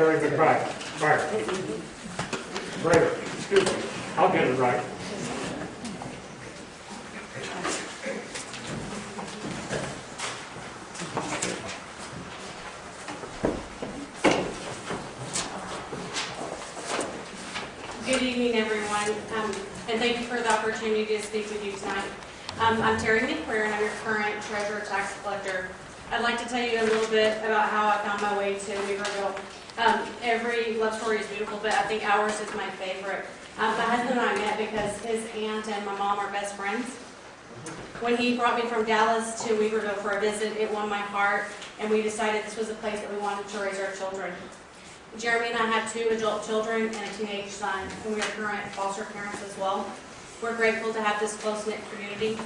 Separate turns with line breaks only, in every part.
Terry McBride, Fire. Brader, excuse me, I'll get it right.
Good evening, everyone, um, and thank you for the opportunity to speak with you tonight. Um, I'm Terry McQuarrie, and I'm your current treasurer tax collector. I'd like to tell you a little bit about how I found my way to Weaverville. Um, Every love story is beautiful, but I think ours is my favorite. Um, My husband and I met because his aunt and my mom are best friends. When he brought me from Dallas to Weaverville for a visit, it won my heart, and we decided this was a place that we wanted to raise our children. Jeremy and I have two adult children and a teenage son, and we are current foster parents as well. We're grateful to have this close-knit community.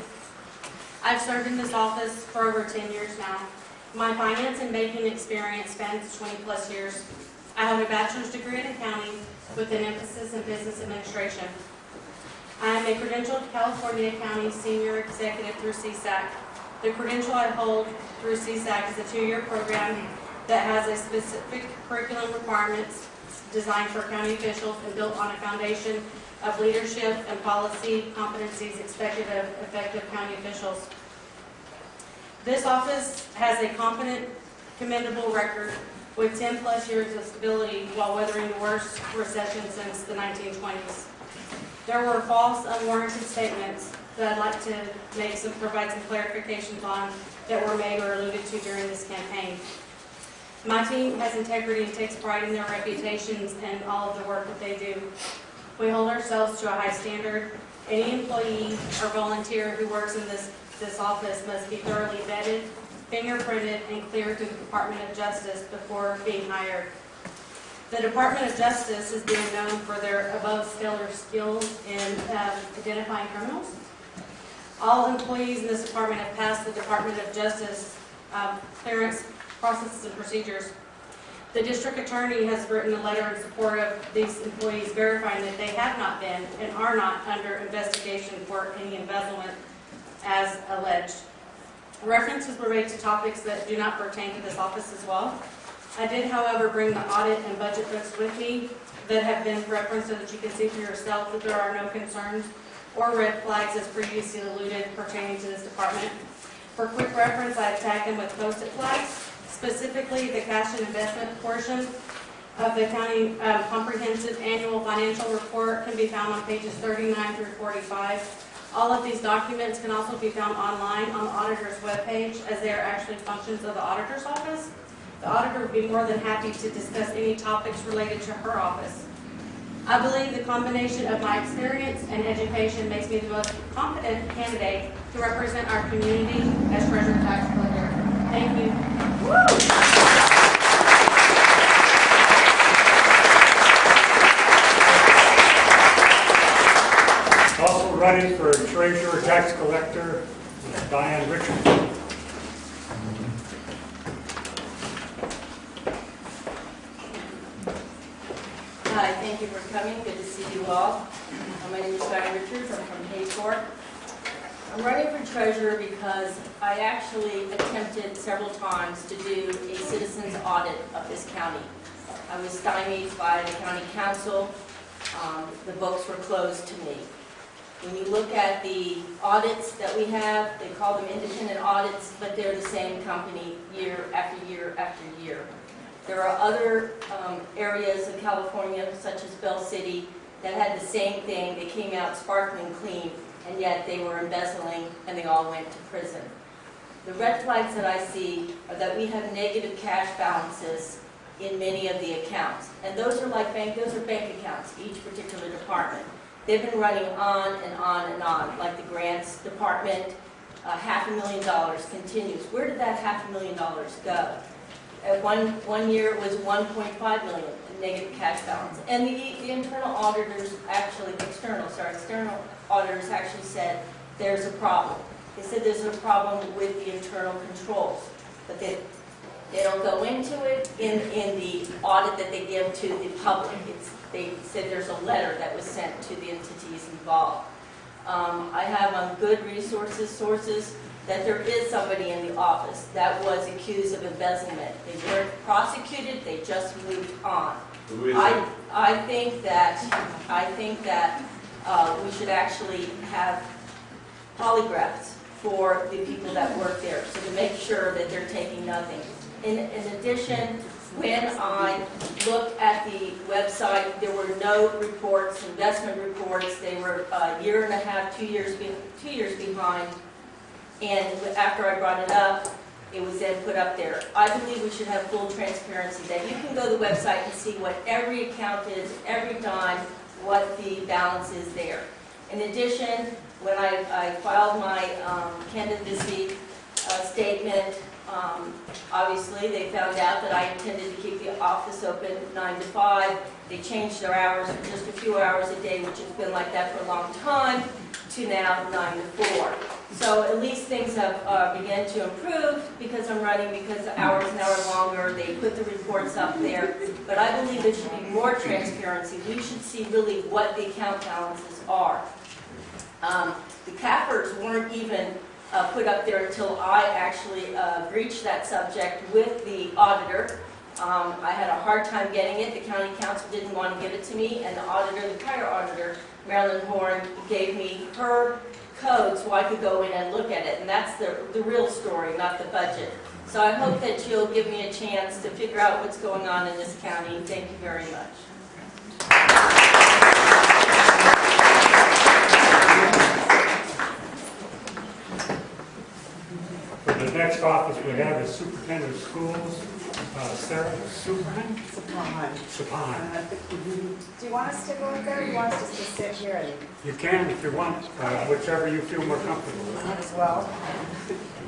I've served in this office for over 10 years now. My finance and banking experience spans 20-plus years. I have a bachelor's degree in accounting with an emphasis in business administration. I am a credentialed California County Senior Executive through CSAC. The credential I hold through CSAC is a two-year program that has a specific curriculum requirements designed for county officials and built on a foundation of leadership and policy competencies expected of effective county officials. This office has a competent, commendable record with 10-plus years of stability while weathering the worst recession since the 1920s. There were false, unwarranted statements that I'd like to make some, provide some clarifications on that were made or alluded to during this campaign. My team has integrity and takes pride in their reputations and all of the work that they do. We hold ourselves to a high standard. Any employee or volunteer who works in this, this office must be thoroughly vetted, fingerprinted, and cleared through the Department of Justice before being hired. The Department of Justice is being known for their above-stellar skills in um, identifying criminals. All employees in this department have passed the Department of Justice um, clearance processes and procedures. The district attorney has written a letter in support of these employees verifying that they have not been and are not under investigation for any embezzlement as alleged. References were made to topics that do not pertain to this office as well. I did, however, bring the audit and budget books with me that have been referenced so that you can see for yourself that there are no concerns or red flags as previously alluded pertaining to this department. For quick reference, I've tagged them with post-it flags. Specifically, the cash and investment portion of the county um, comprehensive annual financial report can be found on pages 39 through 45. All of these documents can also be found online on the auditor's webpage as they are actually functions of the auditor's office. The auditor would be more than happy to discuss any topics related to her office. I believe the combination of my experience and education makes me the most competent candidate to represent our community as treasurer tax collector. Thank you.
Also running for treasurer, tax collector, Diane Richardson.
Hi, thank you for coming. Good to see you all. Uh, My name is Diane Richards. I'm from Hayfork. I'm running for treasurer because I actually attempted several times to do a citizen's audit of this county. I was stymied by the county counsel. Um, The books were closed to me. When you look at the audits that we have, they call them independent audits, but they're the same company year after year after year. There are other um, areas of California, such as Bell City, that had the same thing. They came out sparkling clean, and yet they were embezzling, and they all went to prison. The red flags that I see are that we have negative cash balances in many of the accounts. And those are like bank, those are bank accounts, each particular department. They've been running on and on and on, like the grants department, uh, half a million dollars continues. Where did that half a million dollars go? At one, one year, it was 1.5 million in negative cash balance. And the, the internal auditors, actually, external, sorry, external auditors actually said, there's a problem. They said there's a problem with the internal controls, but they, they don't go into it in, in the audit that they give to the public. It's, they said there's a letter that was sent to the entities involved. Um, I have on good resources, sources, that there is somebody in the office that was accused of embezzlement. They weren't prosecuted, they just moved on.
Who is it?
I, I think that, I think that uh, we should actually have polygraphs for the people that work there, so to make sure that they're taking nothing. In, in addition, when I looked at the website, there were no reports, investment reports, they were a year and a half, two years, be- two years behind. And after I brought it up, it was then put up there. I believe we should have full transparency, that you can go to the website and see what every account is, every dime, what the balance is there. In addition, when I, I filed my um, candidacy uh, statement, um, obviously, they found out that I intended to keep the office open nine to five. They changed their hours from just a few hours a day, which has been like that for a long time, to now nine to four. So at least things have uh, begun to improve because I'm running, because the hours now are longer, they put the reports up there. But I believe there should be more transparency. We should see really what the account balances are. Um, The CAFRs weren't even uh, put up there until I actually uh, breached that subject with the auditor. Um, I had a hard time getting it, the county counsel didn't want to give it to me, and the auditor, the prior auditor, Marilyn Horn, gave me her code so I could go in and look at it, and that's the, the real story, not the budget. So I hope that you'll give me a chance to figure out what's going on in this county. Thank you very much.
The next office we have is Superintendent of Schools, uh, Sarah Superman, Sapon.
Do you want us to go in there, or do you want us just to sit here and
You can if you want, uh, whichever you feel more comfortable with.
as well?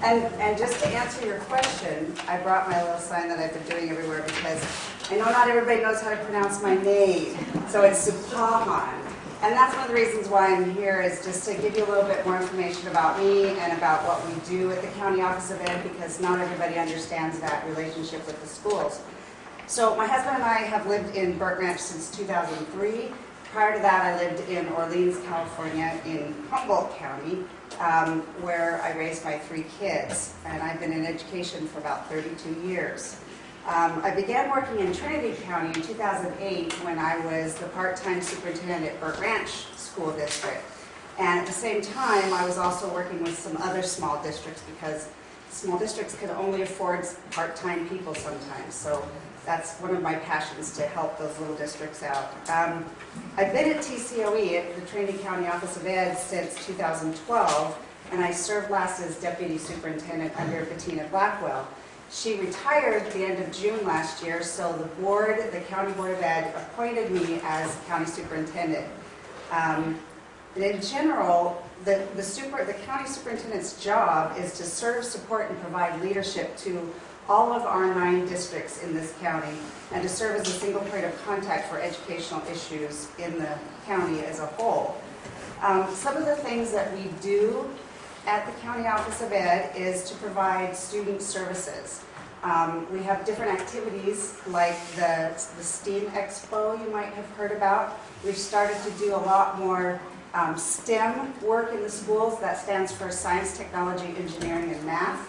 And, and just to answer your question, I brought my little sign that I've been doing everywhere because I know not everybody knows how to pronounce my name, so it's Supahan. And that's one of the reasons why I'm here, is just to give you a little bit more information about me and about what we do at the County Office of Ed, because not everybody understands that relationship with the schools. So my husband and I have lived in Burnt Ranch since 2003. Prior to that, I lived in Orleans, California, in Humboldt County, um, where I raised my three kids. And I've been in education for about 32 years. Um, I began working in Trinity County in 2008 when I was the part-time superintendent at Burnt Ranch School District. And at the same time, I was also working with some other small districts because small districts can only afford part-time people sometimes. So that's one of my passions, to help those little districts out. Um, I've been at TCOE, at the Trinity County Office of Ed, since 2012, and I served last as deputy superintendent under Bettina Blackwell. She retired at the end of June last year, so the board, the County Board of Ed, appointed me as county superintendent. Um, In general, the, the super, the county superintendent's job is to serve, support, and provide leadership to all of our nine districts in this county, and to serve as a single point of contact for educational issues in the county as a whole. Um, Some of the things that we do at the County Office of Ed is to provide student services. Um, We have different activities like the the STEAM Expo you might have heard about. We've started to do a lot more um, STEM work in the schools. That stands for Science, Technology, Engineering, and Math.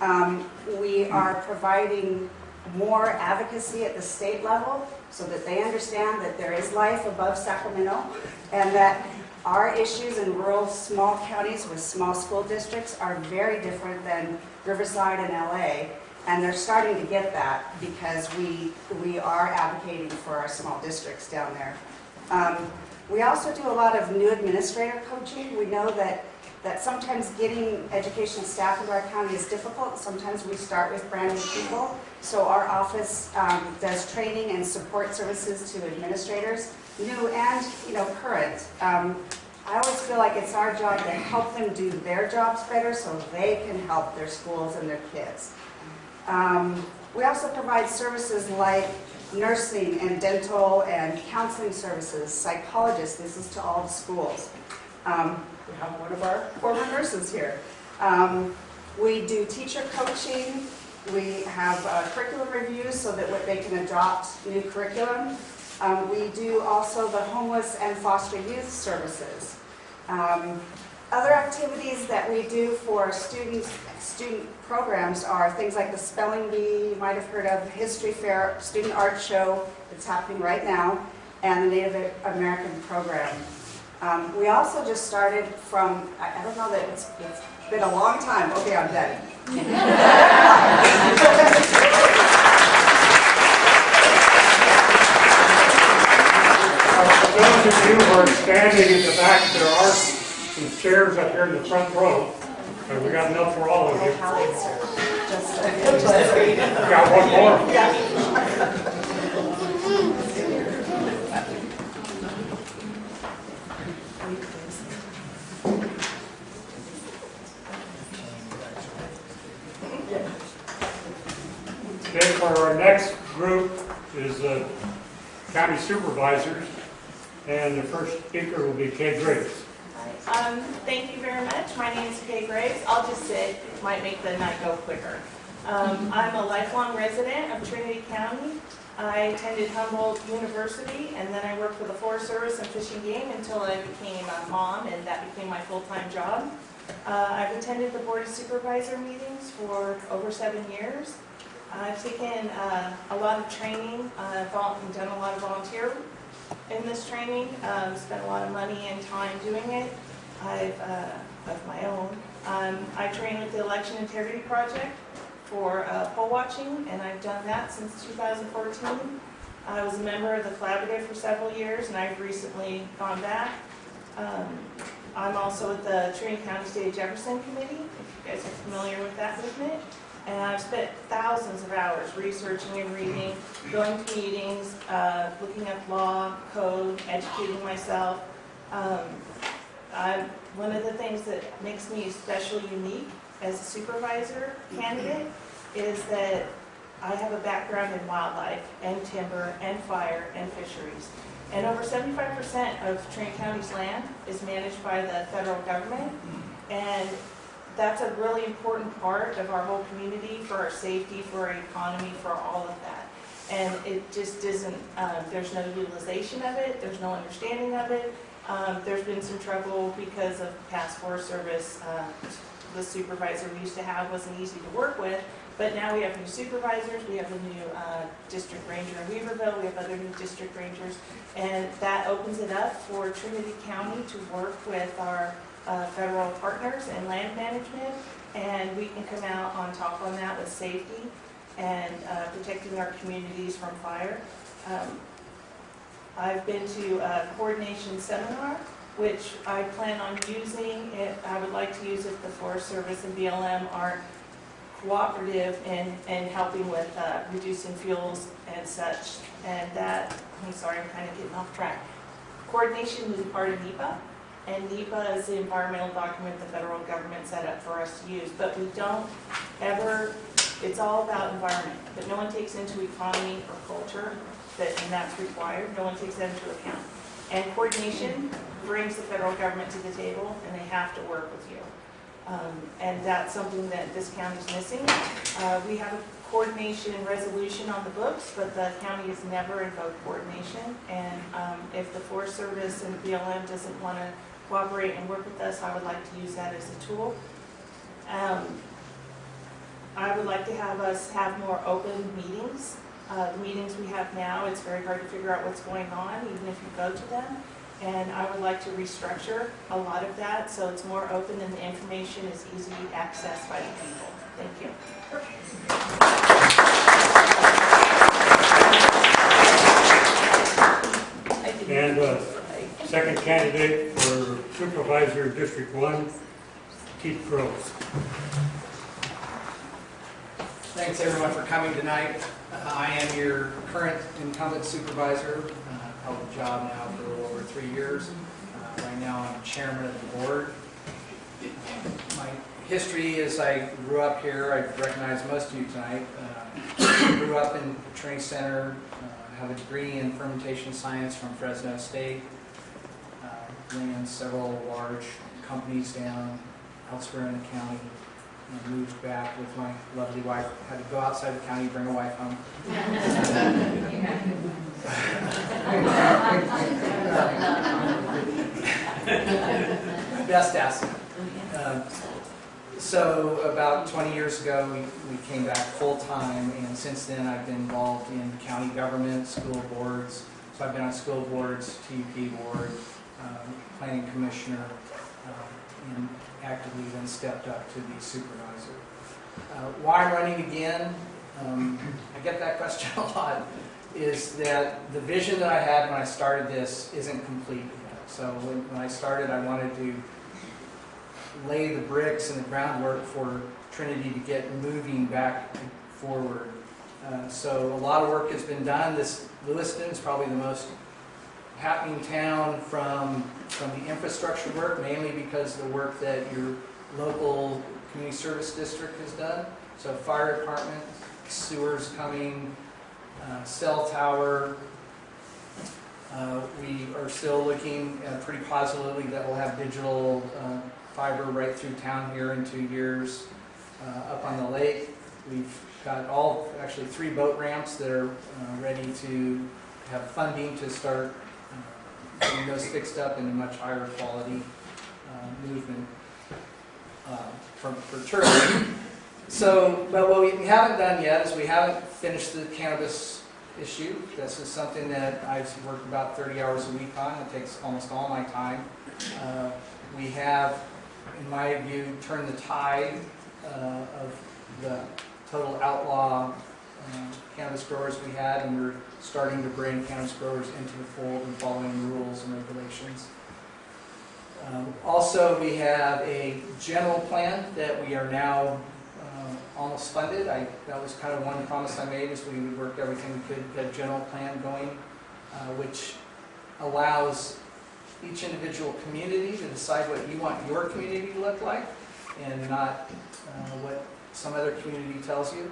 Um, We are providing more advocacy at the state level so that they understand that there is life above Sacramento and that our issues in rural, small counties with small school districts are very different than Riverside and LA. And they're starting to get that because we, we are advocating for our small districts down there. Um, We also do a lot of new administrator coaching. We know that, that sometimes getting education staff into our county is difficult. Sometimes we start with brand new people. So our office um, does training and support services to administrators, new and, you know, current. Um, I always feel like it's our job to help them do their jobs better so they can help their schools and their kids. Um, We also provide services like nursing and dental and counseling services, psychologists, this is to all the schools. Um, We have one of our former nurses here. Um, We do teacher coaching, we have uh, curriculum reviews so that they can adopt new curriculum. Um, We do also the homeless and foster youth services. Um, other activities that we do for students, student programs are things like the spelling bee, you might have heard of, history fair, student art show that's happening right now, and the Native American program. Um, We also just started from, I I don't know that it's, it's been a long time, okay, I'm done.
For those of you who are standing in the back, there are some chairs up here in the front row. And we got enough for all of you. Got one more. Okay, for our next group is the county supervisors. And the first speaker will be Kay Graves.
Um, thank you very much. My name is Kay Graves. I'll just sit, it might make the night go quicker. Um, I'm a lifelong resident of Trinity County. I attended Humboldt University and then I worked for the Forest Service and Fish and Game until I became a mom and that became my full-time job. Uh, I've attended the Board of Supervisor meetings for over seven years. I've taken, uh, a lot of training, uh, vol- done a lot of volunteer in this training, um, spent a lot of money and time doing it. I've, uh, of my own. Um, I train with the Election Integrity Project for, uh, poll watching, and I've done that since 2014. I was a member of the collaborative for several years, and I've recently gone back. Um, I'm also with the Trinity County State Jefferson Committee, if you guys are familiar with that movement. And I've spent thousands of hours researching and reading, going to meetings, uh, looking up law, code, educating myself. Um, I, one of the things that makes me especially unique as a supervisor candidate is that I have a background in wildlife and timber and fire and fisheries. And over seventy-five percent of Trinity County's land is managed by the federal government. And that's a really important part of our whole community, for our safety, for our economy, for all of that. And it just isn't, um, there's no utilization of it, there's no understanding of it. Um, There's been some trouble because of past Forest Service, uh, the supervisor we used to have wasn't easy to work with. But now we have new supervisors, we have a new uh, district ranger in Weaverville, we have other new district rangers. And that opens it up for Trinity County to work with our uh, federal partners in land management, and we can come out on top on that with safety and uh, protecting our communities from fire. Um, I've been to a coordination seminar, which I plan on using, if, I would like to use if the Forest Service and BLM are cooperative in, in helping with uh, reducing fuels and such. And that, I'm sorry, I'm kind of getting off track. Coordination is a part of NEPA, and NEPA is the environmental document the federal government set up for us to use. But we don't ever, it's all about environment, but no one takes into economy or culture, that, and that's required, no one takes that into account. And coordination brings the federal government to the table, and they have to work with you. Um, And that's something that this county's missing. Uh, We have a coordination resolution on the books, but the county has never invoked coordination. And um, if the Forest Service and BLM doesn't want to cooperate and work with us, I would like to use that as a tool. Um, I would like to have us have more open meetings. Uh, The meetings we have now, it's very hard to figure out what's going on, even if you go to them. And I would like to restructure a lot of that, so it's more open and the information is easily accessed by the people. Thank you.
And, uh, Second candidate for Supervisor District One, Keith Groves.
Thanks everyone for coming tonight. Uh, I am your current incumbent supervisor. Uh, I've Held the job now for a little over three years. Uh, Right now, I'm chairman of the board. My history is I grew up here, I recognize most of you tonight. Uh, Grew up in the Trinity Center, uh, have a degree in fermentation science from Fresno State. Uh, Ran several large companies down elsewhere in the county. and moved back with my lovely wife, had to go outside the county, bring a wife home. Best asset. Um, So about 20 years ago, we, we came back full-time, and since then, I've been involved in county government, school boards. So I've been on school boards, TUP board, um, planning commissioner, um, and actively then stepped up to be supervisor. Uh, Why running again, um, I get that question a lot, is that the vision that I had when I started this isn't complete yet. So when, when I started, I wanted to lay the bricks and the groundwork for Trinity to get moving back forward. Uh, So a lot of work has been done. This Lewiston is probably the most happening town from, from the infrastructure work, mainly because the work that your local community service district has done. So fire department, sewers coming, uh, cell tower. Uh, We are still looking uh, pretty positively that we'll have digital uh, fiber right through town here in two years. Uh, Up on the lake, we've got all, actually three boat ramps that are uh, ready to have funding to start getting those fixed up in a much higher quality uh, movement uh, for for tourism. So, but what we haven't done yet is we haven't finished the cannabis issue. This is something that I've worked about 30 hours a week on. It takes almost all my time. Uh, We have, in my view, turned the tide uh, of the total outlaw uh, cannabis growers we had, and we're starting to bring cannabis growers into the fold and following the rules and regulations. Um, Also, we have a general plan that we are now uh, almost funded. I, that was kind of one promise I made, is we would work everything we could, get a general plan going, uh, which allows each individual community to decide what you want your community to look like, and not uh, what some other community tells you.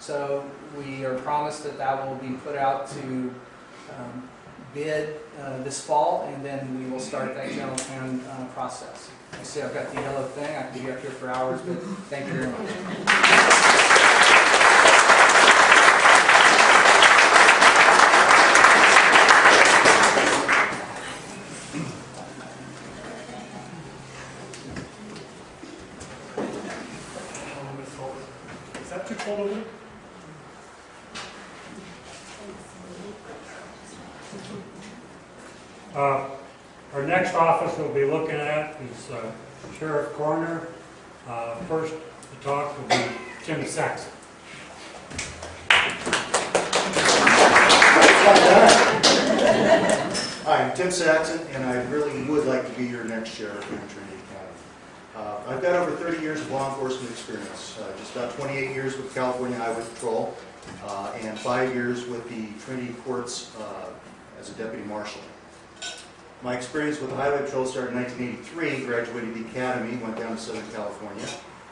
So we are promised that that will be put out to um, bid uh, this fall, and then we will start that general plan uh, process. I see I've got the yellow thing, I could be up here for hours, but thank you very much.
Is that too cold over there? Uh, Our next office we'll be looking at is uh, Sheriff Coroner. Uh, First to talk will be Tim Saxon.
Hi, I'm Tim Saxon, and I really would like to be your next sheriff in Trinity County. Uh, I've got over 30 years of law enforcement experience, uh, just about 28 years with California Highway Patrol, uh, and five years with the Trinity Courts uh, as a deputy marshal. My experience with the Highway Patrol started in 1983, graduated the academy, went down to Southern California.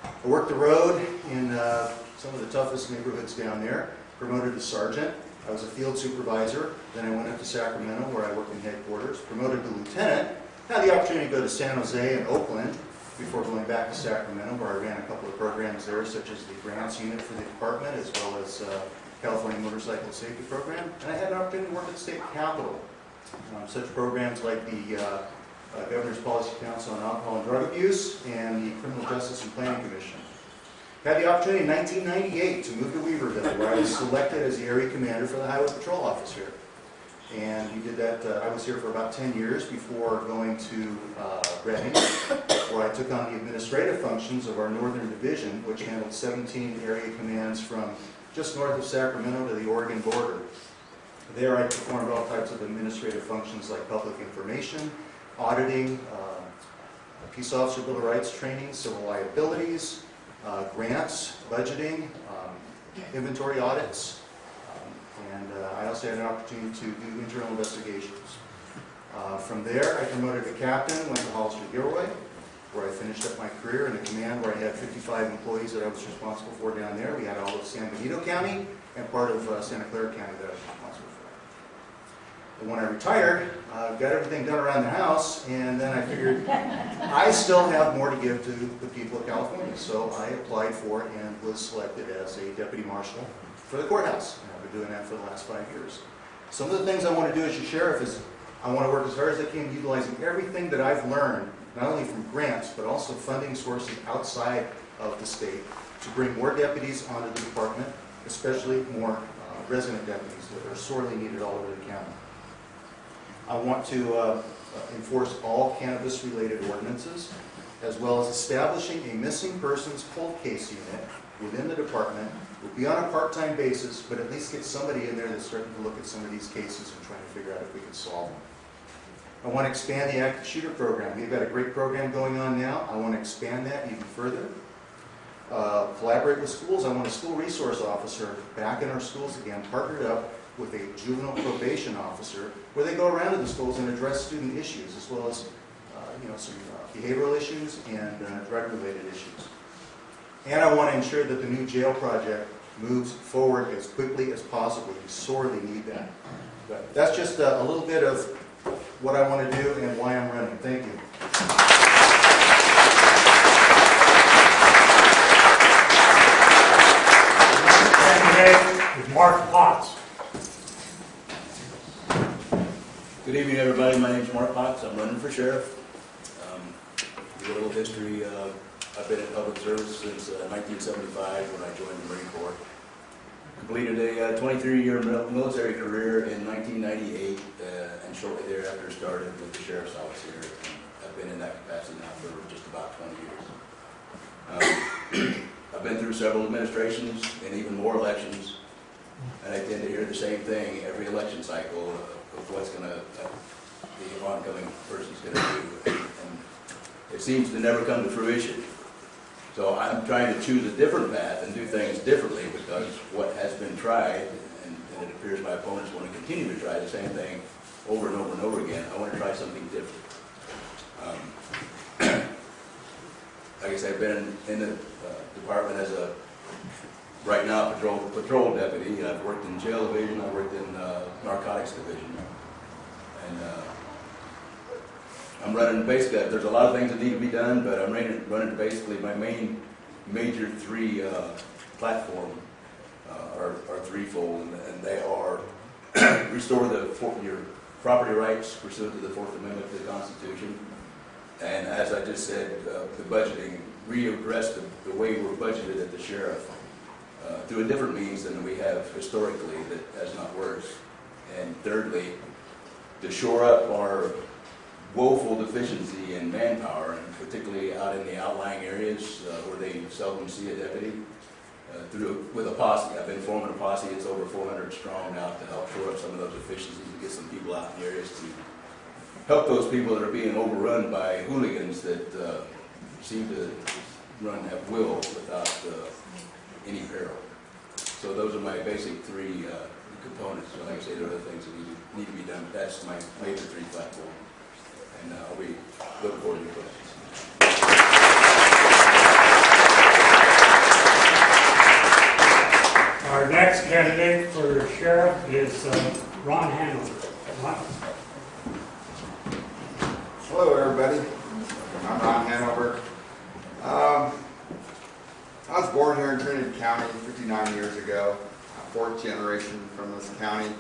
I worked the road in uh, some of the toughest neighborhoods down there, promoted to sergeant. I was a field supervisor, then I went up to Sacramento where I worked in headquarters, promoted to lieutenant, had the opportunity to go to San Jose and Oakland before going back to Sacramento where I ran a couple of programs there such as the grants unit for the department as well as uh, California Motorcycle Safety Program. And I had an opportunity to work at the state capitol. Um, Such programs like the uh, uh, Governor's Policy Council on Alcohol and Drug Abuse and the Criminal Justice and Planning Commission. Had the opportunity in 1998 to move to Weaverville, where I was selected as the area commander for the Highway Patrol Office here. And we did that, uh, I was here for about 10 years before going to uh, Redding, where I took on the administrative functions of our Northern Division, which handled 17 area commands from just north of Sacramento to the Oregon border. There I performed all types of administrative functions like public information, auditing, uh, peace officer bill of rights training, civil liabilities, uh, grants, budgeting, um, inventory audits, um, and uh, I also had an opportunity to do internal investigations. Uh, From there, I promoted to captain, went to Hollister Gilroy, where I finished up my career in a command where I had 55 employees that I was responsible for down there. We had all of San Benito County and part of uh, Santa Clara County that I. And when I retired, uh, got everything done around the house, and then I figured I still have more to give to the people of California. So I applied for and was selected as a deputy marshal for the courthouse. And I've been doing that for the last five years. Some of the things I want to do as your sheriff is I want to work as hard as I can utilizing everything that I've learned, not only from grants, but also funding sources outside of the state to bring more deputies onto the department, especially more uh, resident deputies that are sorely needed all over the county. I want to uh, enforce all cannabis-related ordinances, as well as establishing a missing persons cold case unit within the department. It Will be on a part-time basis, but at least get somebody in there that's starting to look at some of these cases and trying to figure out if we can solve them. I want to expand the active shooter program. We've got a great program going on now. I want to expand that even further. Uh, Collaborate with schools. I want a school resource officer back in our schools again, partnered up with a juvenile probation officer, where they go around to the schools and address student issues, as well as, uh, you know, some uh, behavioral issues and uh, drug-related issues. And I want to ensure that the new jail project moves forward as quickly as possible. We sorely need that. But that's just a, a little bit of what I want to do and why I'm running. Thank you.
Mark Potts.
Good evening, everybody. My name is Mark Potts. I'm running for sheriff. Um, A little history, uh, I've been in public service since uh, 1975 when I joined the Marine Corps. Completed a 23-year military career in 1998 uh, and shortly thereafter started with the sheriff's office here. I've been in that capacity now for just about 20 years. Um, I've been through several administrations and even more elections, and I tend to hear the same thing every election cycle of what's gonna, uh, the oncoming person's gonna do. And It seems to never come to fruition. So I'm trying to choose a different path and do things differently because what has been tried, and and it appears my opponents want to continue to try the same thing over and over and over again, I want to try something different. Um, Like I said, I've been in the uh, department as a, right now, patrol, patrol deputy. I've worked in jail division, I've worked in uh, narcotics division. And uh, I'm running basically, there's a lot of things that need to be done, but I'm running, running basically my main, major three uh, platform uh, are, are threefold, and- and they are restore the, your property rights pursuant to the Fourth Amendment to the Constitution, and as I just said, uh, the budgeting, readdress the, the way we're budgeted at the sheriff uh, through a different means than we have historically that has not worked. And thirdly, to shore up our woeful deficiency in manpower, and particularly out in the outlying areas uh, where they seldom see a deputy, uh, through, with a posse. I've been forming a posse, it's over 400 strong now to help shore up some of those efficiencies and get some people out in the areas to help those people that are being overrun by hooligans that uh, seem to run at will without uh, any peril. So those are my basic three uh, components. So like I say, there are other things that need to, need to be done, but that's my major three platform. And uh, I'll be looking forward to your questions.
Our next candidate for sheriff is uh, Ron Hanover. Ron?
Hello, everybody. I'm Ron Hanover. Um, I was born here in Trinity County 59 years ago, fourth generation from this county.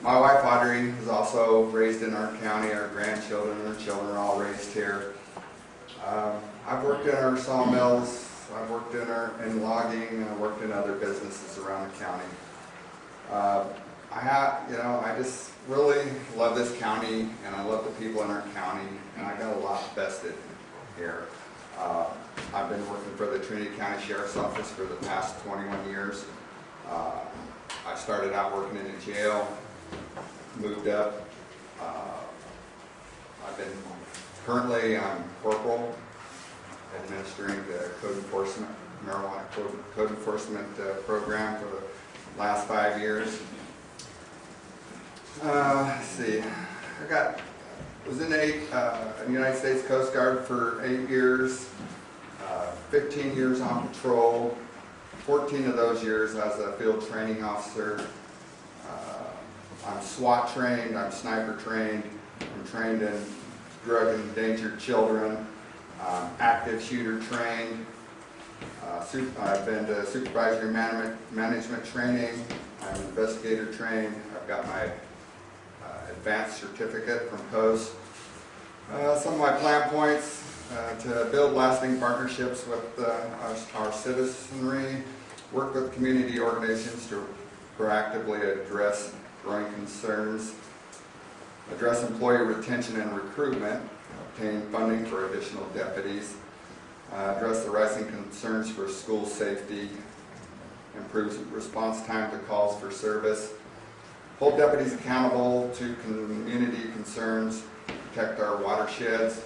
My wife Audrey was also raised in our county. Our grandchildren and our children are all raised here. Um, I've worked in our sawmills, I've worked in our, in logging, and I've worked in other businesses around the county. Uh, I have, you know, I just really love this county and I love the people in our county and I got a lot vested here. Uh, I've been working for the Trinity County Sheriff's Office for the past 21 years. Uh, I started out working in a jail, moved up. Uh, I've been, currently I'm corporal administering the code enforcement, marijuana code code enforcement uh, program for the last five years. Uh, let's see, I got, was in eight, uh, the United States Coast Guard for eight years, 15 years on patrol, 14 of those years as a field training officer. Uh, I'm SWAT trained, I'm sniper trained, I'm trained in drug and endangered children, um, active shooter trained. Uh, I've been to supervisory management, management training, I'm investigator trained, I've got my uh, advanced certificate from POST. Uh, Some of my plan points, uh, to build lasting partnerships with uh, our our citizenry, work with community organizations to proactively address growing concerns, address employee retention and recruitment, obtain funding for additional deputies, uh, address the rising concerns for school safety, improves response time to calls for service, hold deputies accountable to community concerns, protect our watersheds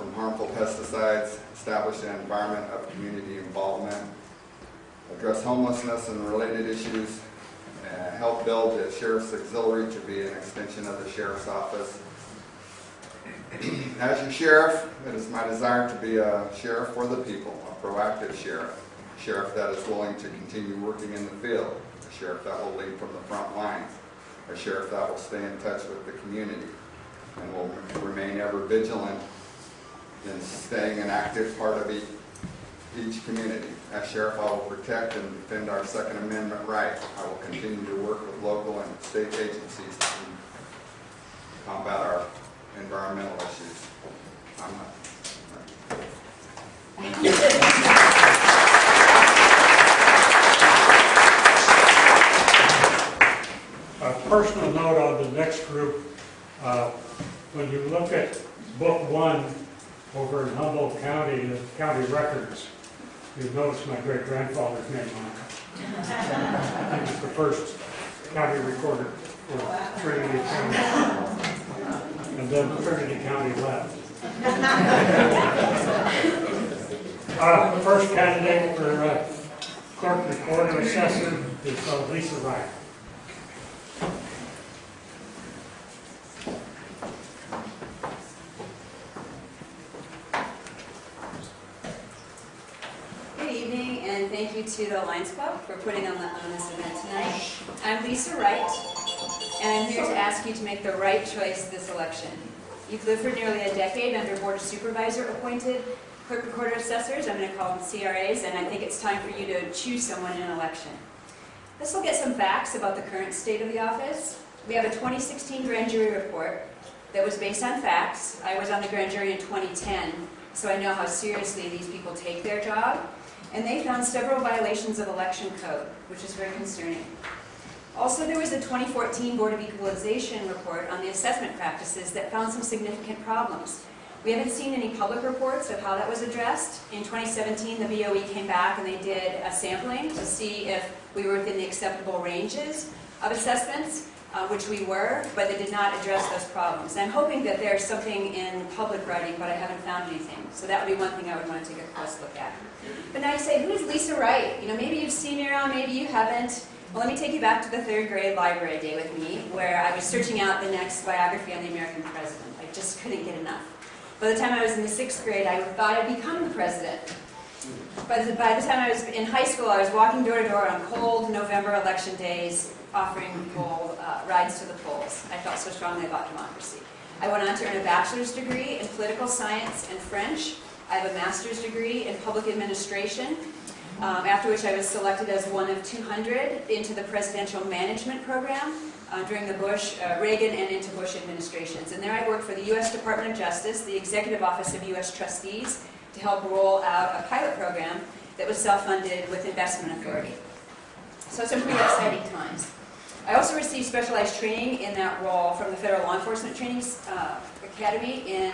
from harmful pesticides, establish an environment of community involvement, address homelessness and related issues, uh, help build the sheriff's auxiliary to be an extension of the sheriff's office. As your sheriff, it is my desire to be a sheriff for the people, a proactive sheriff, a sheriff that is willing to continue working in the field, a sheriff that will lead from the front lines, a sheriff that will stay in touch with the community, and will remain ever vigilant in staying an active part of each, each community. As sheriff, I will protect and defend our Second Amendment right. I will continue to work with local and state agencies to combat our environmental issues. I'm not-
A personal note on the next group, uh, when you look at book one over in Humboldt County, the county records, you'll notice my great-grandfather's name on it. He was the first county recorder for Trinity County. And then Trinity County left. Uh, the First candidate for uh, clerk recorder assessor is uh, Lisa Wright.
Good evening, and thank you to the Lions Club for putting on, the, on this event tonight. I'm Lisa Wright, and I'm here to ask you to make the right choice this election. You've lived for nearly a decade under Board of Supervisor appointed clerk recorder assessors, I'm going to call them CRAs, and I think it's time for you to choose someone in an election. Let's look at some facts about the current state of the office. We have a 2016 grand jury report that was based on facts. I was on the grand jury in 2010, so I know how seriously these people take their job. And they found several violations of election code, which is very concerning. Also, there was a 2014 Board of Equalization report on the assessment practices that found some significant problems. We haven't seen any public reports of how that was addressed. In 2017, the BOE came back and they did a sampling to see if we were within the acceptable ranges of assessments, uh, which we were, but they did not address those problems. And I'm hoping that there's something in public writing, but I haven't found anything. So that would be one thing I would want to take a close look at. But now you say, who is Lisa Wright? You know, maybe you've seen her around, maybe you haven't. Well, let me take you back to the third grade library day with me, where I was searching out the next biography on the American president. I just couldn't get enough. By the time I was in the sixth grade, I thought I'd become the president. By the, by the time I was in high school, I was walking door to door on cold November election days, offering people uh, rides to the polls. I felt so strongly about democracy. I went on to earn a bachelor's degree in political science and French. I have a master's degree in public administration, um, after which I was selected as one of 200 into the presidential management program uh, during the Bush, uh, Reagan, and into Bush administrations. And there I worked for the U.S. Department of Justice, the Executive Office of U.S. Trustees, to help roll out a pilot program that was self-funded with investment authority. So some pretty exciting times. I also received specialized training in that role from the Federal Law Enforcement Training uh, Academy in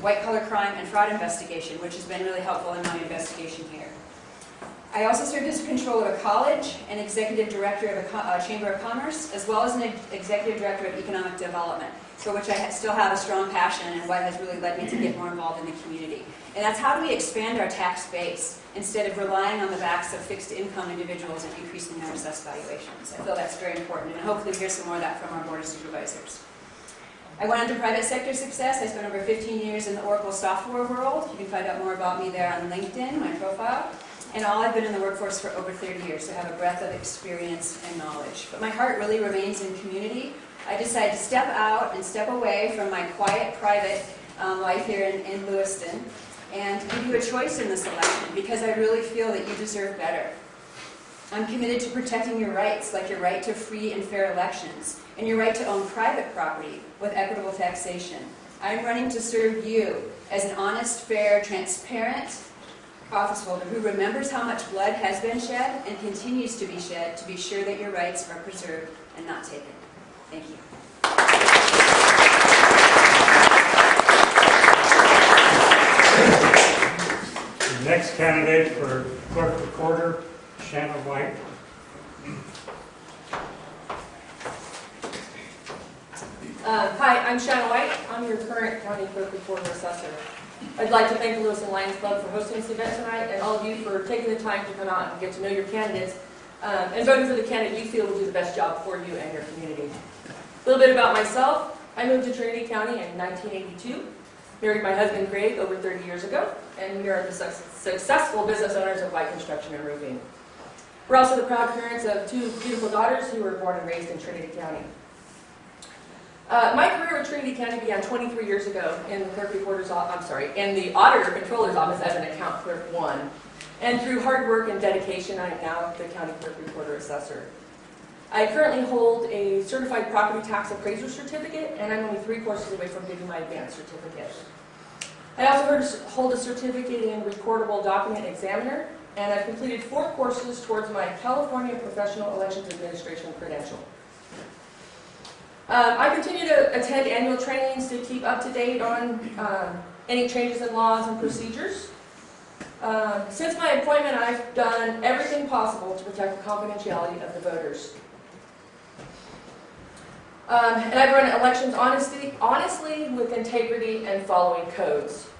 white-collar crime and fraud investigation, which has been really helpful in my investigation here. I also served as controller of a college and executive director of a uh, chamber of commerce, as well as an ex- executive director of economic development, for which I still have a strong passion and what has really led me to get more involved in the community. And that's how do we expand our tax base instead of relying on the backs of fixed income individuals and increasing their assessed valuations. I feel that's very important, and hopefully hear some more of that from our board of supervisors. I went into private sector success. I spent over 15 years in the Oracle software world. You can find out more about me there on LinkedIn, my profile. And all I've been in the workforce for over 30 years, so I have a breadth of experience and knowledge. But my heart really remains in community. I decided to step out and step away from my quiet, private um, life here in, in Lewiston and give you a choice in this election because I really feel that you deserve better. I'm committed to protecting your rights, like your right to free and fair elections, and your right to own private property with equitable taxation. I'm running to serve you as an honest, fair, transparent office holder who remembers how much blood has been shed and continues to be shed to be sure that your rights are preserved and not taken. Thank you.
The next candidate for clerk recorder, Shannon White.
Uh, Hi, I'm Shannon White. I'm your current county clerk recorder assessor. I'd like to thank the Lewiston Lions Club for hosting this event tonight and all of you for taking the time to come out and get to know your candidates um, and voting for the candidate you feel will do the best job for you and your community. A little bit about myself. I moved to Trinity County in 1982, married my husband Greg over 30 years ago, and we are the suc- successful business owners of White Construction and Roofing. We're also the proud parents of two beautiful daughters who were born and raised in Trinity County. Uh, my career with Trinity County began 23 years ago in the clerk recorder's, I'm sorry, in the auditor controller's office as an account clerk one. And through hard work and dedication, I am now the county clerk recorder assessor. I currently hold a certified property tax appraiser certificate, and I'm only three courses away from getting my advanced certificate. I also hold a certificate in recordable document examiner, and I've completed four courses towards my California Professional Elections Administration credential. Um, I continue to attend annual trainings to keep up to date on um, any changes in laws and procedures. Um, Since my appointment, I've done everything possible to protect the confidentiality of the voters. Um, And I've run elections honestly, honestly, with integrity and following codes.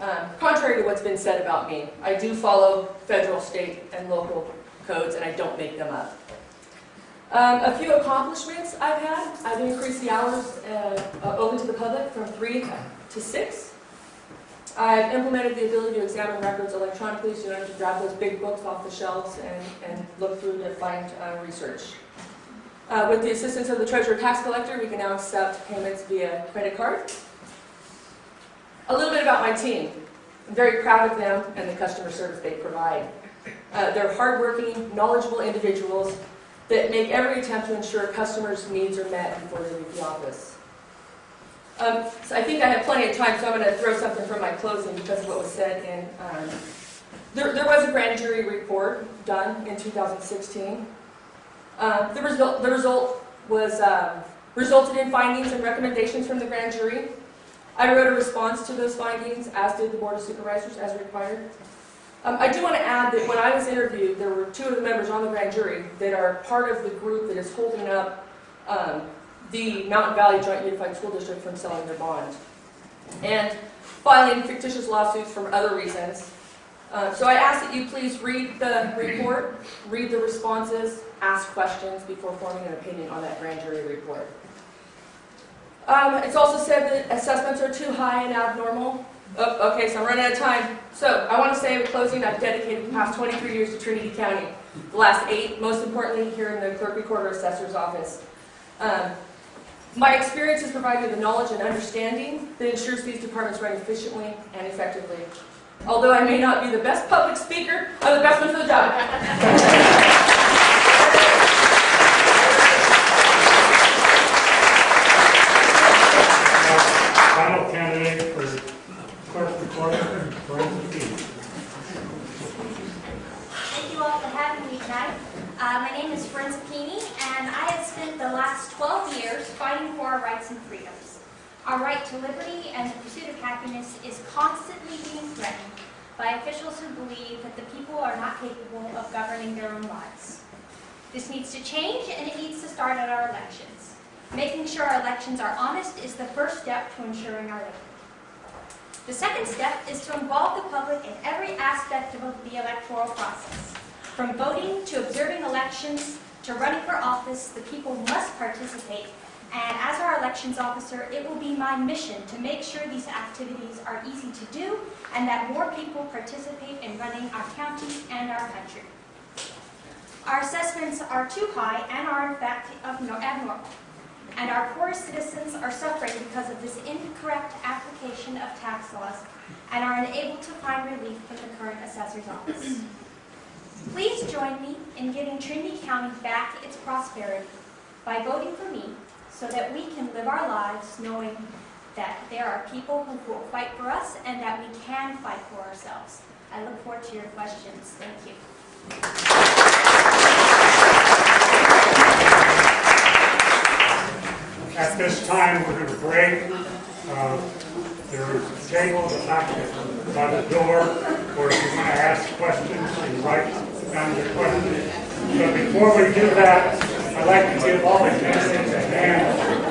Um, Contrary to what's been said about me, I do follow federal, state, and local codes, and I don't make them up. Um, a few accomplishments I've had. I've increased the hours uh, uh, open to the public from three to six. I've implemented the ability to examine records electronically, so you don't have to grab those big books off the shelves and, and look through to find uh, research. Uh, with the assistance of the treasurer tax collector, we can now accept payments via credit card. A little bit about my team. I'm very proud of them and the customer service they provide. Uh, they're hardworking, knowledgeable individuals that make every attempt to ensure customers' needs are met before they leave the office. Um, so I think I have plenty of time, so I'm going to throw something from my closing because of what was said in. Um, there, there was a grand jury report done in 2016. Uh, the result, the result was um, resulted in findings and recommendations from the grand jury. I wrote a response to those findings, as did the board of supervisors, as required. Um, I do want to add that when I was interviewed, there were two of the members on the grand jury that are part of the group that is holding up um, the Mountain Valley Joint Unified School District from selling their bond and filing fictitious lawsuits for other reasons. Uh, so I ask that you please read the report, read the responses, ask questions before forming an opinion on that grand jury report. Um, it's also said that assessments are too high and abnormal. Oh, okay, so I'm running out of time. So I want to say in closing, I've dedicated the past 23 years to Trinity County. The last eight, most importantly, here in the clerk recorder assessor's office. Um, my experience has provided the knowledge and understanding that ensures these departments run efficiently and effectively. Although I may not be the best public speaker, I'm the best one for the job.
Final candidate for clerk recorder, Brenda Key.
Thank you all for having me tonight. Uh, my name is Forenza Pini, and I have spent the last 12 years fighting for our rights and freedoms. Our right to liberty and the pursuit of happiness is constantly being threatened by officials who believe that the people are not capable of governing their own lives. This needs to change, and it needs to start at our elections. Making sure our elections are honest is the first step to ensuring our liberty. The second step is to involve the public in every aspect of the electoral process. From voting to observing elections to running for office, the people must participate. And as our elections officer, it will be my mission to make sure these activities are easy to do and that more people participate in running our county and our country. Our assessments are too high and are in fact abnormal. And our poor citizens are suffering because of this incorrect application of tax laws and are unable to find relief from the current assessor's office. Please join me in giving Trinity County back its prosperity by voting for me so that we can live our lives knowing that there are people who will fight for us and that we can fight for ourselves. I look forward to your questions. Thank you.
At this time, we're going to break. Uh, There are tables back by the door, or if you want to ask questions, you write down your questions. But before we do that, I'd like to give all the candidates a hand